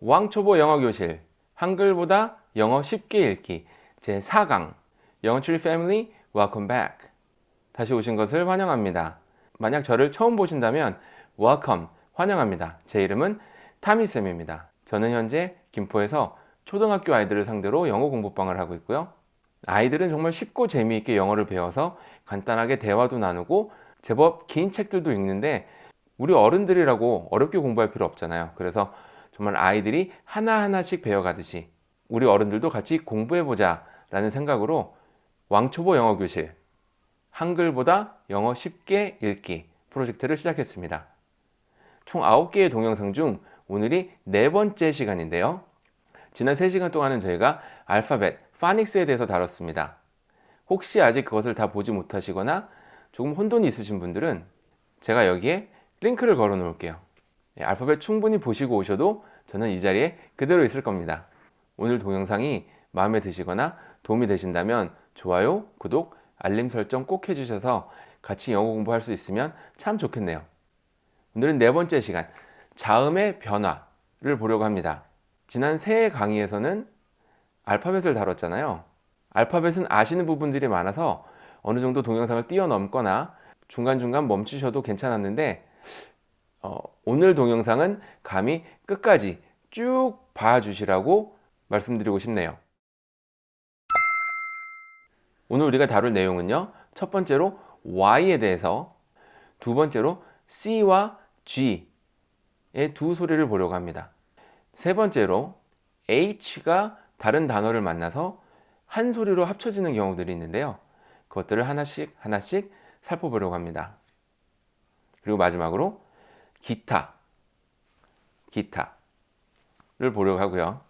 왕초보 영어교실 한글보다 영어 쉽게 읽기. 제4강 영어트리 패밀리 welcome back. 다시 오신 것을 환영합니다. 만약 저를 처음 보신다면 welcome 환영합니다. 제 이름은 타미쌤입니다. 저는 현재 김포에서 초등학교 아이들을 상대로 영어 공부방을 하고 있고요. 아이들은 정말 쉽고 재미있게 영어를 배워서 간단하게 대화도 나누고 제법 긴 책들도 읽는데 우리 어른들이라고 어렵게 공부할 필요 없잖아요. 그래서 정말 아이들이 하나하나씩 배워가듯이 우리 어른들도 같이 공부해보자 라는 생각으로 왕초보 영어교실 한글보다 영어 쉽게 읽기 프로젝트를 시작했습니다. 총 9개의 동영상 중 오늘이 네 번째 시간인데요. 지난 3시간 동안은 저희가 알파벳, 파닉스에 대해서 다뤘습니다. 혹시 아직 그것을 다 보지 못하시거나 조금 혼돈이 있으신 분들은 제가 여기에 링크를 걸어 놓을게요. 예, 알파벳 충분히 보시고 오셔도 저는 이 자리에 그대로 있을 겁니다. 오늘 동영상이 마음에 드시거나 도움이 되신다면 좋아요, 구독, 알림 설정 꼭 해주셔서 같이 영어 공부할 수 있으면 참 좋겠네요. 오늘은 네 번째 시간 자음의 변화를 보려고 합니다. 지난 세 강의에서는 알파벳을 다뤘잖아요. 알파벳은 아시는 부분들이 많아서 어느 정도 동영상을 뛰어넘거나 중간중간 멈추셔도 괜찮았는데 어, 오늘 동영상은 감히 끝까지 쭉 봐주시라고 말씀드리고 싶네요. 오늘 우리가 다룰 내용은요 첫 번째로 Y에 대해서 두 번째로 C와 G의 두 소리를 보려고 합니다. 세 번째로 H가 다른 단어를 만나서 한 소리로 합쳐지는 경우들이 있는데요. 그것들을 하나씩 하나씩 살펴보려고 합니다. 그리고 마지막으로 기타. 기타를 보려고 하고요.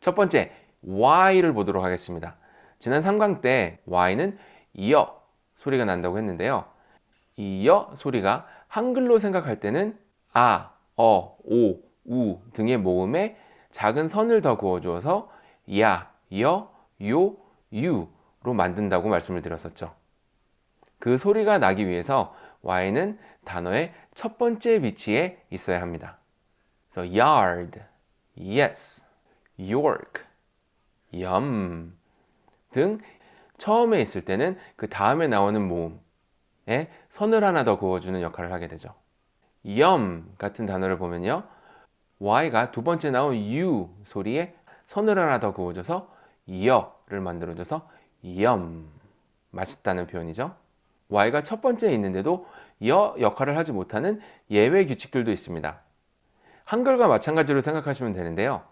첫 번째 Y를 보도록 하겠습니다. 지난 3강 때 Y는 이어 소리가 난다고 했는데요. 이어 소리가 한글로 생각할 때는 아, 어, 오, 우 등의 모음에 작은 선을 더 그어주어서 야, 여, 요, 유로 만든다고 말씀을 드렸었죠. 그 소리가 나기 위해서 Y는 단어의 첫 번째 위치에 있어야 합니다. 그래서 yard, yes, York, yum 등 처음에 있을 때는 그 다음에 나오는 모음에 선을 하나 더 그어주는 역할을 하게 되죠. yum 같은 단어를 보면요. y가 두 번째 나온 u 소리에 선을 하나 더 그어줘서 여를 만들어줘서 yum 맛있다는 표현이죠. y가 첫 번째에 있는데도 여 역할을 하지 못하는 예외 규칙들도 있습니다. 한글과 마찬가지로 생각하시면 되는데요.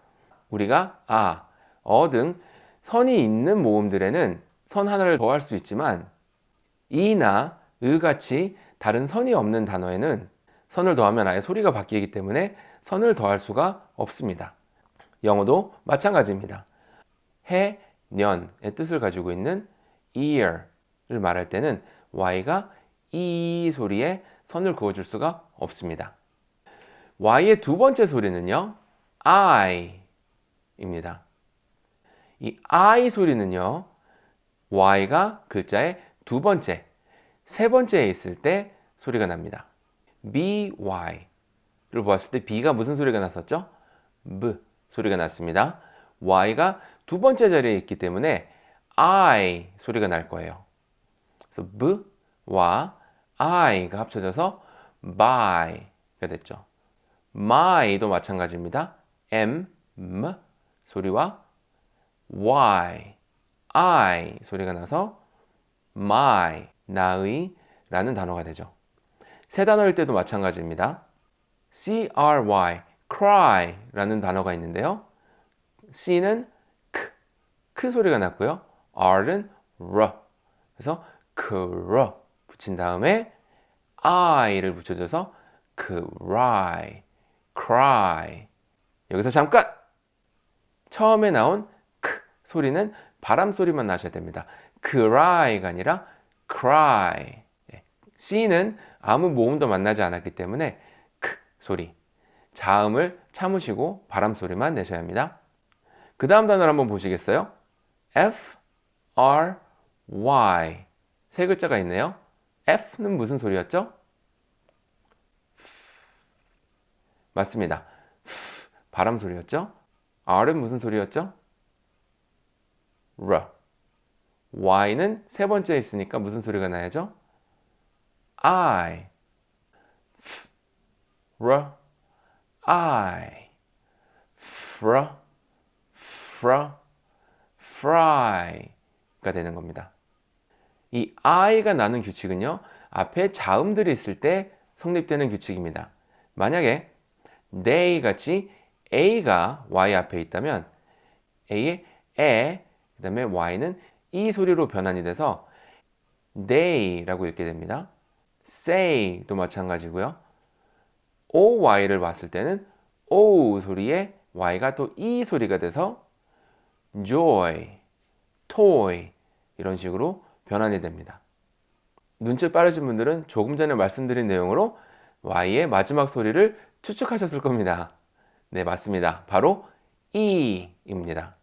우리가 아, 어 등 선이 있는 모음들에는 선 하나를 더할 수 있지만 이나 의 같이 다른 선이 없는 단어에는 선을 더하면 아예 소리가 바뀌기 때문에 선을 더할 수가 없습니다. 영어도 마찬가지입니다. 해, 년의 뜻을 가지고 있는 year를 말할 때는 y가 이 소리에 선을 그어줄 수가 없습니다. y의 두 번째 소리는요. I 입니다. 이 I 소리는요. y가 글자의 두 번째, 세 번째에 있을 때 소리가 납니다. by를 보았을 때 b가 무슨 소리가 났었죠? b 소리가 났습니다. y가 두 번째 자리에 있기 때문에 I 소리가 날 거예요. 그래서 b와 I가 합쳐져서 by가 됐죠. my도 마찬가지입니다. M, M 소리와 Y, I 소리가 나서 my, 나의 라는 단어가 되죠. 세 단어일 때도 마찬가지입니다. cry, cry 라는 단어가 있는데요. c는 크, 크 소리가 났고요. r은 r 그래서 cr 붙인 다음에 I를 붙여줘서 cry, cry 여기서 잠깐! 처음에 나온 크 소리는 바람 소리만 나셔야 됩니다. cry가 아니라 cry C는 아무 모음도 만나지 않았기 때문에 크 소리 자음을 참으시고 바람 소리만 내셔야 합니다. 그 다음 단어를 한번 보시겠어요? F, R, Y 세 글자가 있네요. F는 무슨 소리였죠? 맞습니다. 바람 소리였죠? R은 무슨 소리였죠? R. Y는 세 번째 있으니까 무슨 소리가 나야죠? I. R. I. Fr. Fr. Fry가 되는 겁니다. 이 I가 나는 규칙은요. 앞에 자음들이 있을 때 성립되는 규칙입니다. 만약에 they 같이 A가 Y 앞에 있다면 A의 에, 그 다음에 Y는 이 소리로 변환이 돼서 they라고 읽게 됩니다. say도 마찬가지고요. OY를 봤을 때는 O 소리에 Y가 또 E 소리가 돼서 joy, toy 이런 식으로 변환이 됩니다. 눈치 빠르신 분들은 조금 전에 말씀드린 내용으로 Y의 마지막 소리를 추측하셨을 겁니다. 네, 맞습니다. 바로 E입니다.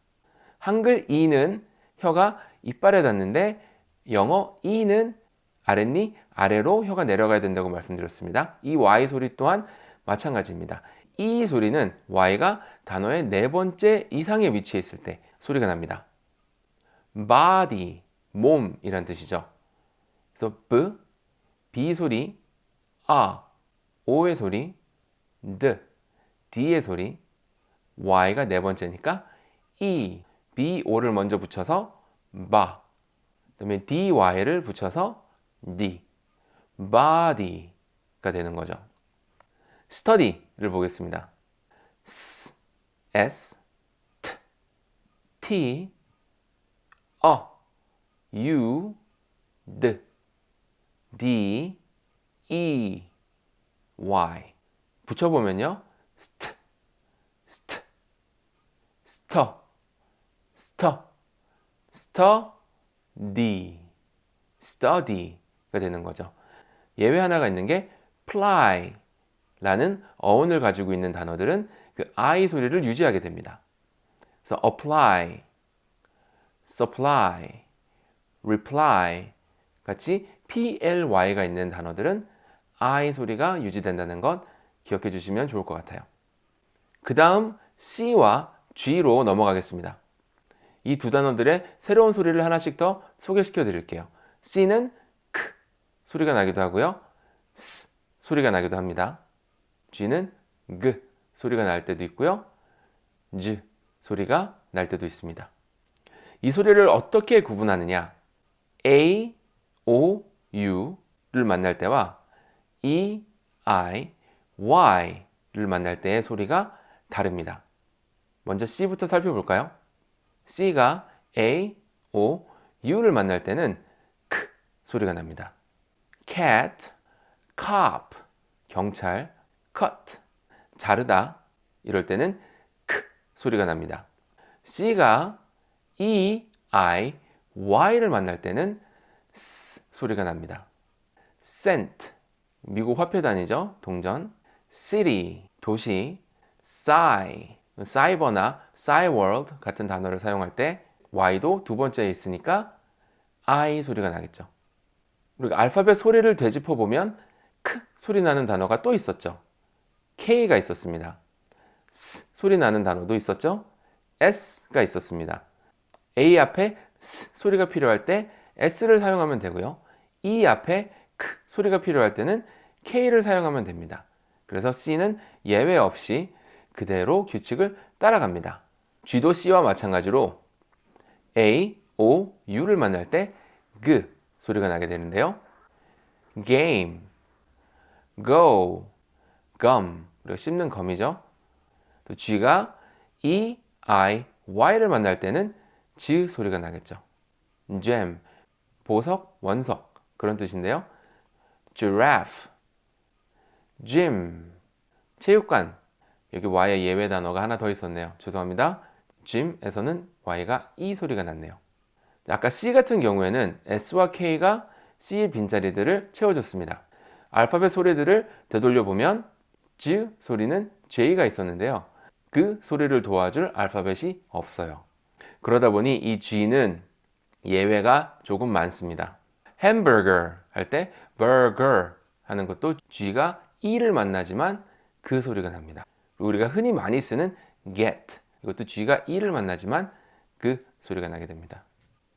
한글 E는 혀가 이빨에 닿는데 영어 E는 아랫니 아래로 혀가 내려가야 된다고 말씀드렸습니다. 이 Y 소리 또한 마찬가지입니다. 이 소리는 Y가 단어의 네 번째 이상의 위치에 있을 때 소리가 납니다. body, 몸이란 뜻이죠. 그래서 B, B 소리, A, O의 소리, D, D의 소리, Y가 네 번째니까 E, B, O를 먼저 붙여서 바, 그 다음에 DY를 붙여서 D, body가 되는 거죠. study를 보겠습니다. S, S, T, T, 어, U, D, D, E, Y 붙여보면요. st, st, st, st, study, study가 되는 거죠. 예외 하나가 있는 게 ply 라는 어원을 가지고 있는 단어들은 그 I 소리를 유지하게 됩니다. 그래서 apply, supply, reply 같이 ply가 있는 단어들은 I 소리가 유지된다는 것 기억해 주시면 좋을 것 같아요. 그 다음 C와 G로 넘어가겠습니다. 이 두 단어들의 새로운 소리를 하나씩 더 소개시켜 드릴게요. C는 크 소리가 나기도 하고요. S 소리가 나기도 합니다. G는 G 소리가 날 때도 있고요. Z 소리가 날 때도 있습니다. 이 소리를 어떻게 구분하느냐? A, O, U를 만날 때와 E, I, Y를 만날 때의 소리가 다릅니다. 먼저 C부터 살펴볼까요? C가 A, O, U를 만날 때는 K 소리가 납니다. cat, cop, 경찰, cut, 자르다 이럴 때는 K 소리가 납니다. C가 E, I, Y를 만날 때는 S 소리가 납니다. cent, 미국 화폐 단위죠. 동전. city, 도시. sci, 사이버나 싸이월드 같은 단어를 사용할 때 Y도 두 번째에 있으니까 I 소리가 나겠죠. 그리고 알파벳 소리를 되짚어 보면 크 소리 나는 단어가 또 있었죠. K가 있었습니다. S 소리 나는 단어도 있었죠. S가 있었습니다. A 앞에 S 소리가 필요할 때 S를 사용하면 되고요. E 앞에 K 소리가 필요할 때는 K를 사용하면 됩니다. 그래서 C는 예외 없이 그대로 규칙을 따라갑니다. G도 C와 마찬가지로 A, O, U를 만날 때 G 소리가 나게 되는데요. game, go, gum 그리고 씹는 검이죠. 또 G가 E, I, Y를 만날 때는 Z 소리가 나겠죠. gem, 보석, 원석 그런 뜻인데요. giraffe, gym, 체육관 여기 Y의 예외 단어가 하나 더 있었네요. 죄송합니다. gym에서는 Y가 E 소리가 났네요. 아까 C 같은 경우에는 S와 K가 C의 빈자리들을 채워줬습니다. 알파벳 소리들을 되돌려 보면 G 소리는 J가 있었는데요. 그 소리를 도와줄 알파벳이 없어요. 그러다 보니 이 G는 예외가 조금 많습니다. 햄버거 할때 burger 하는 것도 G가 E를 만나지만 그 소리가 납니다. 우리가 흔히 많이 쓰는 get 이것도 G가 E를 만나지만 그 소리가 나게 됩니다.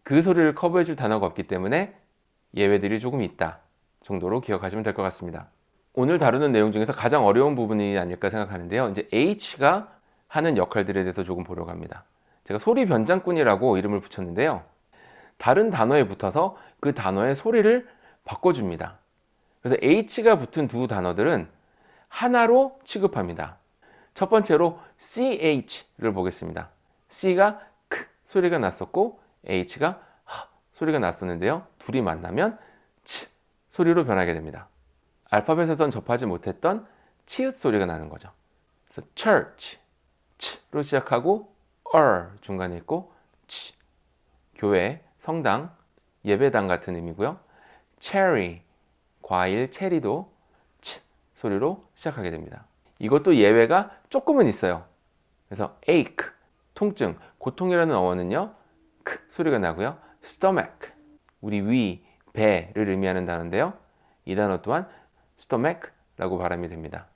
그 소리를 커버해 줄 단어가 없기 때문에 예외들이 조금 있다 정도로 기억하시면 될 것 같습니다. 오늘 다루는 내용 중에서 가장 어려운 부분이 아닐까 생각하는데요. 이제 H가 하는 역할들에 대해서 조금 보려고 합니다. 제가 소리 변장꾼이라고 이름을 붙였는데요. 다른 단어에 붙어서 그 단어의 소리를 바꿔줍니다. 그래서 H가 붙은 두 단어들은 하나로 취급합니다. 첫 번째로 CH를 보겠습니다. C가 크 소리가 났었고 H가 하 소리가 났었는데요. 둘이 만나면 치 소리로 변하게 됩니다. 알파벳에선 접하지 못했던 치읓 소리가 나는 거죠. 그래서 church, 치로 시작하고 er 중간에 있고 치 교회, 성당, 예배당 같은 의미고요. cherry 과일, 체리도 치 소리로 시작하게 됩니다. 이것도 예외가 조금은 있어요. 그래서 ache 통증, 고통이라는 어원은요. 크 소리가 나고요. stomach 우리 위, 배를 의미하는 단어인데요. 이 단어 또한 stomach라고 발음이 됩니다.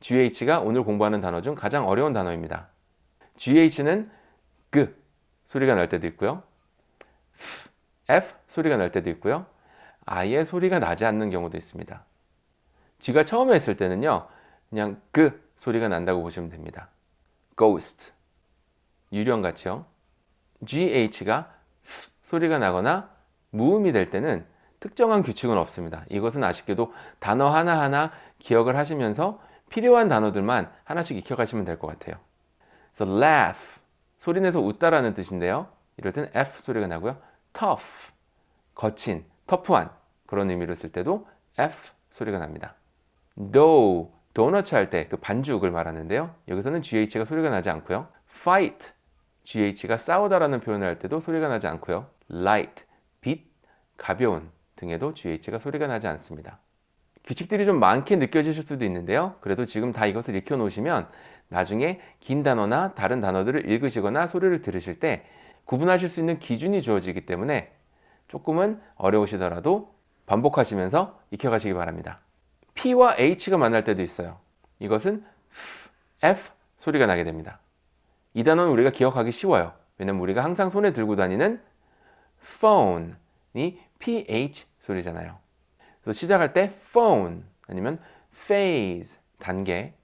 GH가 오늘 공부하는 단어 중 가장 어려운 단어입니다. GH는 그 소리가 날 때도 있고요. F 소리가 날 때도 있고요. 아예 소리가 나지 않는 경우도 있습니다. G가 처음에 했을 때는요. 그냥 그 소리가 난다고 보시면 됩니다. ghost 유령 같이요. GH가 소리가 나거나 무음이 될 때는 특정한 규칙은 없습니다. 이것은 아쉽게도 단어 하나하나 기억을 하시면서 필요한 단어들만 하나씩 익혀가시면 될 것 같아요. 그래서 laugh, 소리 내서 웃다라는 뜻인데요. 이럴 때는 F 소리가 나고요. tough, 거친, 터프한 그런 의미로 쓸 때도 F 소리가 납니다. dough, 도너츠 할 때 그 반죽을 말하는데요. 여기서는 GH가 소리가 나지 않고요. fight, GH가 싸우다라는 표현을 할 때도 소리가 나지 않고요. light, 빛, 가벼운 등에도 GH가 소리가 나지 않습니다. 규칙들이 좀 많게 느껴지실 수도 있는데요. 그래도 지금 다 이것을 익혀 놓으시면 나중에 긴 단어나 다른 단어들을 읽으시거나 소리를 들으실 때 구분하실 수 있는 기준이 주어지기 때문에 조금은 어려우시더라도 반복하시면서 익혀가시기 바랍니다. P와 H가 만날 때도 있어요. 이것은 F 소리가 나게 됩니다. 이 단어는 우리가 기억하기 쉬워요. 왜냐면 우리가 항상 손에 들고 다니는 phone이 PH 소리잖아요. 그래서 시작할 때 phone 아니면 phase 단계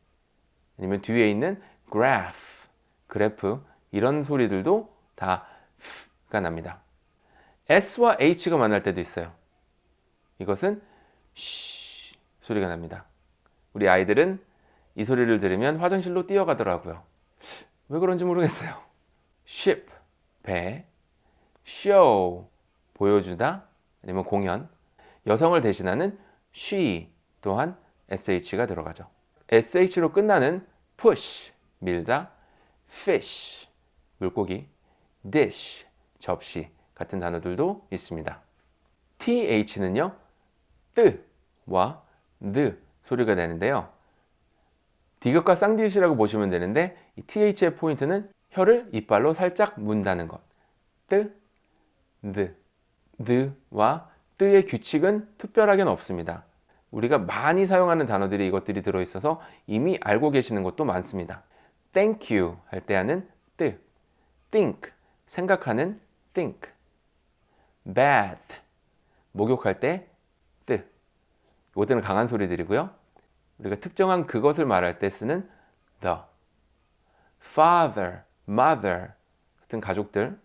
아니면 뒤에 있는 graph 그래프 이런 소리들도 다 F가 납니다. S와 H가 만날 때도 있어요. 이것은 쉬 소리가 납니다. 우리 아이들은 이 소리를 들으면 화장실로 뛰어가더라고요. 왜 그런지 모르겠어요. ship, 배, show, 보여주다, 아니면 공연, 여성을 대신하는 she 또한 sh가 들어가죠. Sh로 끝나는 push, 밀다, fish, 물고기, dish, 접시 같은 단어들도 있습니다. th는요, 뜨와 느 소리가 되는데요. 디귿과 쌍디귿이라고 보시면 되는데 이 th의 포인트는 혀를 이빨로 살짝 문다는 것. 뜨, 느, 느와 뜨의 규칙은 특별하게는 없습니다. 우리가 많이 사용하는 단어들이 이것들이 들어있어서 이미 알고 계시는 것도 많습니다. Thank you 할 때 하는 뜨, think 생각하는 think, bath 목욕할 때 뜨. 이것들은 강한 소리들이고요. 우리가 특정한 그것을 말할 때 쓰는 the, father, mother 같은 가족들,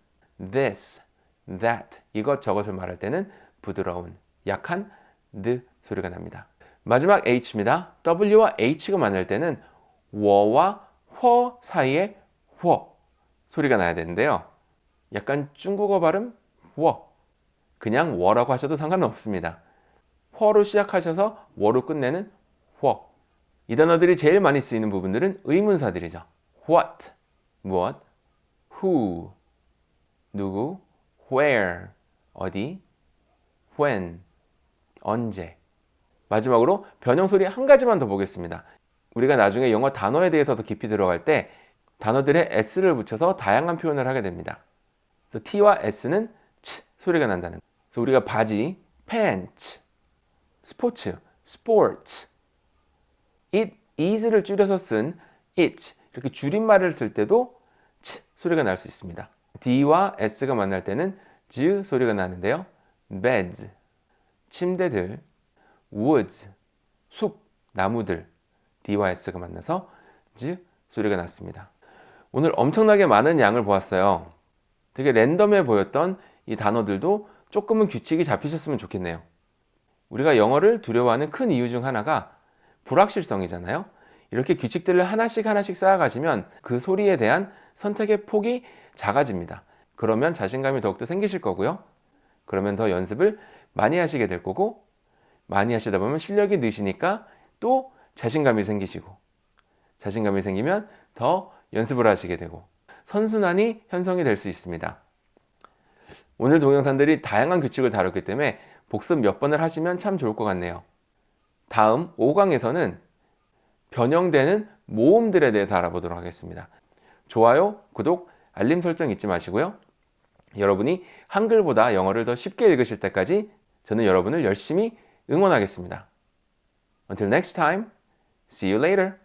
this, that 이것 저것을 말할 때는 부드러운, 약한 the 소리가 납니다. 마지막 H입니다. W와 H가 만날 때는 워와 허 사이에 워 소리가 나야 되는데요. 약간 중국어 발음 워 그냥 워라고 하셔도 상관은 없습니다. 허로 시작하셔서 워로 끝내는 워. 이 단어들이 제일 많이 쓰이는 부분들은 의문사들이죠. what 무엇, who 누구, where 어디, when 언제 마지막으로 변형 소리 한 가지만 더 보겠습니다. 우리가 나중에 영어 단어에 대해서 더 깊이 들어갈 때 단어들의 s를 붙여서 다양한 표현을 하게 됩니다. 그래서 t와 s는 치 소리가 난다는 그래서 우리가 바지, pants, 스포츠, sports, it is를 줄여서 쓴 it 이렇게 줄임말을 쓸 때도 치 소리가 날 수 있습니다. d와 s가 만날 때는 z 소리가 나는데요. beds 침대들, woods 숲, 나무들 d와 s가 만나서 z 소리가 났습니다. 오늘 엄청나게 많은 양을 보았어요. 되게 랜덤해 보였던 이 단어들도 조금은 규칙이 잡히셨으면 좋겠네요. 우리가 영어를 두려워하는 큰 이유 중 하나가 불확실성이잖아요. 이렇게 규칙들을 하나씩 하나씩 쌓아가시면 그 소리에 대한 선택의 폭이 작아집니다. 그러면 자신감이 더욱더 생기실 거고요. 그러면 더 연습을 많이 하시게 될 거고 많이 하시다 보면 실력이 느시니까 또 자신감이 생기시고 자신감이 생기면 더 연습을 하시게 되고 선순환이 형성이 될 수 있습니다. 오늘 동영상들이 다양한 규칙을 다뤘기 때문에 복습 몇 번을 하시면 참 좋을 것 같네요. 다음 5강에서는 변형되는 모음들에 대해서 알아보도록 하겠습니다. 좋아요, 구독, 알림 설정 잊지 마시고요. 여러분이 한글보다 영어를 더 쉽게 읽으실 때까지 저는 여러분을 열심히 응원하겠습니다. Until next time, see you later.